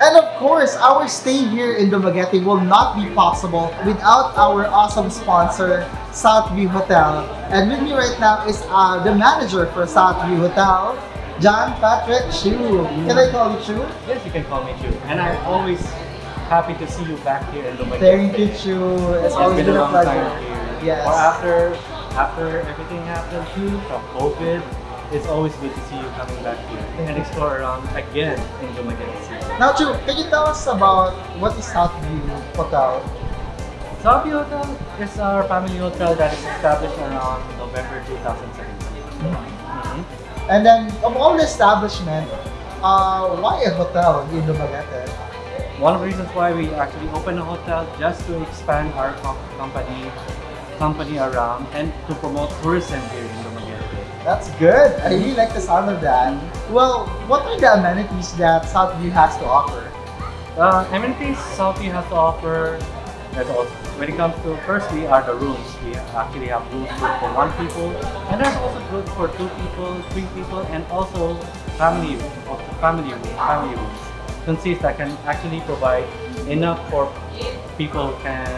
And of course, our stay here in Dumaguete will not be possible without our awesome sponsor, Southview Hotel. And with me right now is uh, the manager for Southview Hotel, John Patrick Chu. Can I call you Chu? Yes, you can call me Chu. And I'm always happy to see you back here in Dumaguete. Thank you, Chu. It's It's always been a long pleasure. time here. Yes. Or after after everything happened too from COVID, it's always good to see you coming back here and explore around again in Dumaguete City. Now, Chu, can you tell us about what is Southview Hotel? Southview Hotel is our family hotel that is established around November 2017. Mhm. And then, of all the establishment, uh, why a hotel in Dumaguete? One of the reasons why we actually opened a hotel just to expand our company company around and to promote tourism here in. That's good. I really like the sound of that. Well, what are the amenities that Southview has to offer? Uh, amenities Southview has to offer, when it comes to, firstly are the rooms. We actually have rooms good for one people, and there's also good for two people, three people, and also family, family, family rooms. Consists that can actually provide enough for people can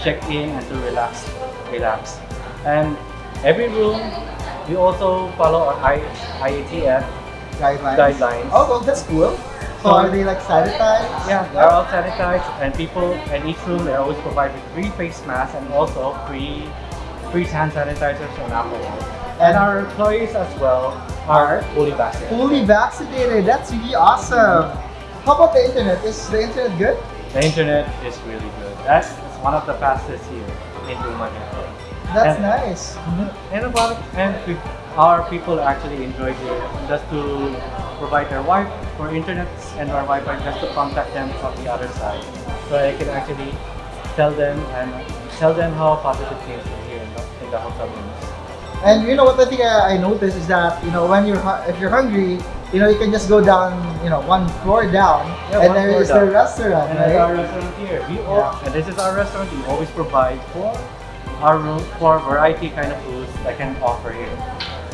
check in and to relax, relax. And every room, we also follow our I, IATF Guidelines. guidelines. Oh, well, that's cool. So are they like sanitized? Yeah, they're all sanitized and people in each room they always provide with free face masks and also free free hand sanitizers and alcohol. And our employees as well are fully vaccinated. Fully vaccinated. That's really awesome. How about the internet? Is the internet good? The internet is really good. That's one of the fastest here in Dumaguete. That's And- nice. Mm-hmm. And about and our people actually enjoy here just to provide their Wi for internet and our Wi-Fi just to contact them from the other side, so I can actually tell them and tell them how positive things are here in the, in the hotel rooms. And you know what I think I, I noticed is that you know when you're if you're hungry, you know you can just go down you know one floor down, Yeah, and there is there floor is down. the restaurant, And that's our restaurant here. We Yeah. all, and this is our restaurant. We always provide for our room for variety kind of foods that can offer here.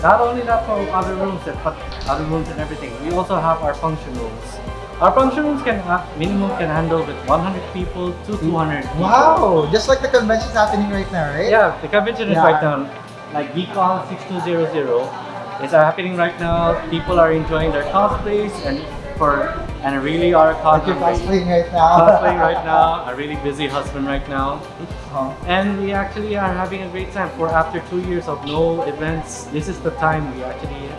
Not only that for other rooms, but other rooms and everything. We also have our function rooms. Our function rooms can ha- minimum can handle with 100 people to 200 people. Wow, just like the convention's happening right now, right? Yeah, the convention is Yeah. right now. Like VCon 6200 is happening right now. People are enjoying their cosplays and for and really are Like you're cosplaying cosplaying right now. cosplaying right now. A really busy husband right now. Oh. And we actually are having a great time for after two years of no events. This is the time we actually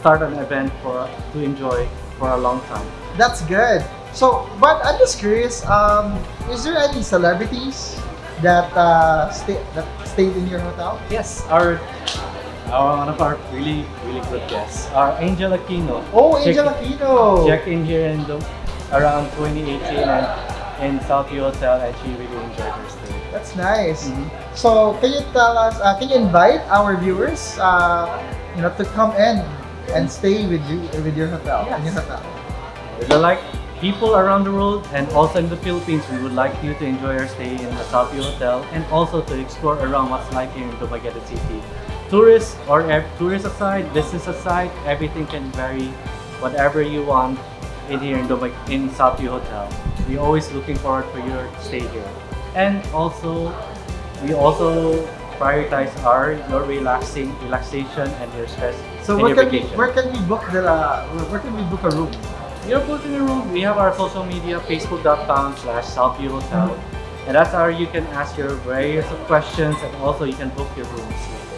start an event for to enjoy for a long time. That's good. So, but I'm just curious. Um, is there any celebrities that uh, stay that stayed in your hotel? Yes, our, our one of our really really good guests, our Angel Aquino. Oh, Check- Angel Aquino. Checked in here in the, around 2018 and in Southview Hotel, and she really enjoyed her stay. That's nice. Mhm. So, can you tell us? Uh, can you invite our viewers, uh, you know, to come in and stay with you with your hotel in your Yes. hotel? We'd like people around the world and also in the Philippines, we would like you to enjoy your stay in the Southview Hotel and also to explore around what's like here in Dumaguete City. Tourists or tourists aside, business aside, everything can vary. Whatever you want in here in Dumag in Southview Hotel. We're always looking forward for your stay here. And also, we also prioritize our your relaxing relaxation and your stress So, where can we where can we book the uh, where can we book a room? You're booking a room. We have our social media, facebook.com slash Southview Hotel. And that's how you can ask your various questions and also you can book your rooms.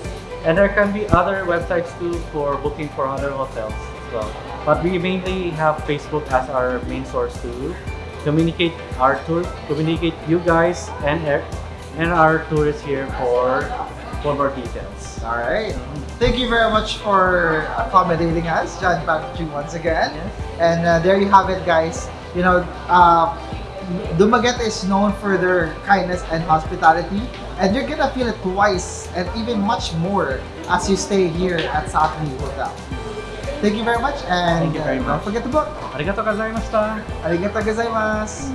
And there can be other websites too for booking for other hotels as well. But we mainly have Facebook as our main source to communicate our tour, communicate you guys and and our tourists here for for more details. All right. Thank you very much for accommodating us, John Patrick, once again. Yes. And uh, there you have it, guys. You know, uh, Dumaguete is known for their kindness and hospitality, and you're gonna feel it twice and even much more as you stay here at Southview Hotel. Thank you very much, and Thank you very uh, don't forget to book. Arigato gozaimashita. Arigato gozaimasu.